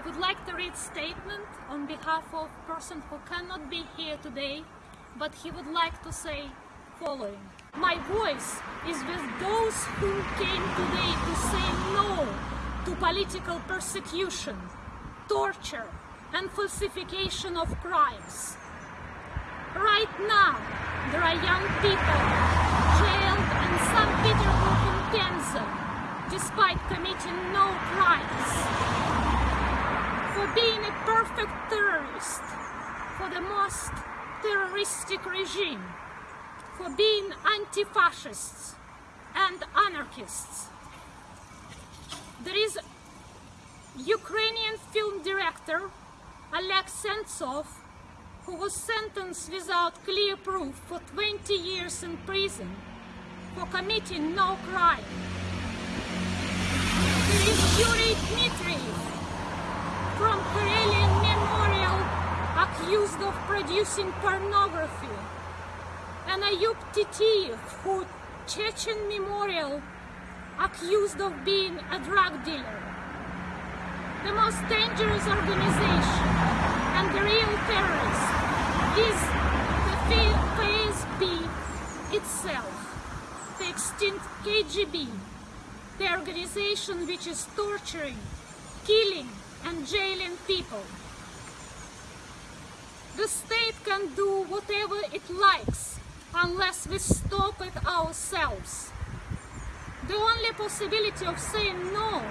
I would like to read statement on behalf of a person who cannot be here today, but he would like to say following. My voice is with those who came today to say no to political persecution, torture and falsification of crimes. Right now, there are young people jailed in St. Petersburg and Penza despite committing no crimes. Being a perfect terrorist, for the most terroristic regime, for being anti-fascists and anarchists. There is Ukrainian film director Oleg Sentsov who was sentenced without clear proof for 20 years in prison for committing no crime. Accused of producing pornography and Ayub Titiev who Chechen Memorial accused of being a drug dealer. The most dangerous organization and the real terrorist is the FSB itself, the extinct KGB, the organization which is torturing, killing and jailing people. The state can do whatever it likes unless we stop it ourselves. The only possibility of saying no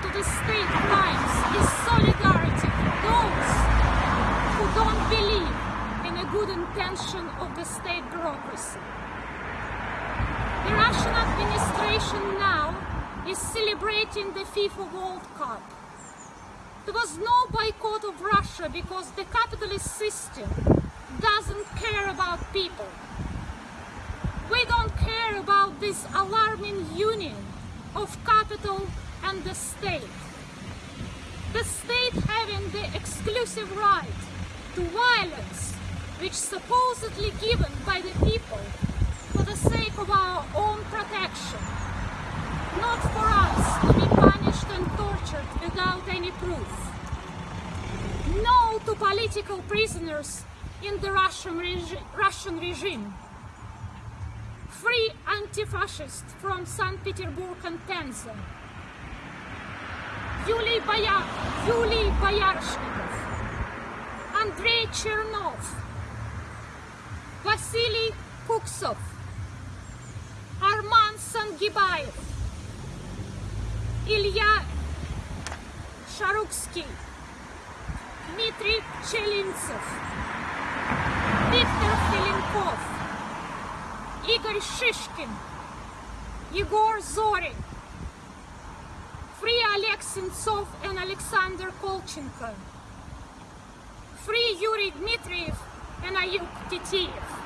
to the state crimes is solidarity for those who don't believe in the good intention of the state bureaucracy. The Russian administration now is celebrating the FIFA World Cup. There was no boycott of Russia because the capitalist system doesn't care about people. We don't care about this alarming union of capital and the state. The state having the exclusive right to violence which supposedly given by the people for the sake of our own protection, not for us to be punished and tortured truth. No to political prisoners in the Russian, regi Russian regime. Free anti-fascists from St. Petersburg and Penza. Юлий, Боя... Юлий Бояршинов, Chernov, Vasily Василий Куксов, Арман Сангибаев, Ilya Шарукский, Дмитрий Челинцев, Виктор Филинков, Игорь Шишкин, Егор Зорин, Free Oleg Sentsov and Alexander Kolchenko. Free Yuri Dmitriev and Ayub Titiev.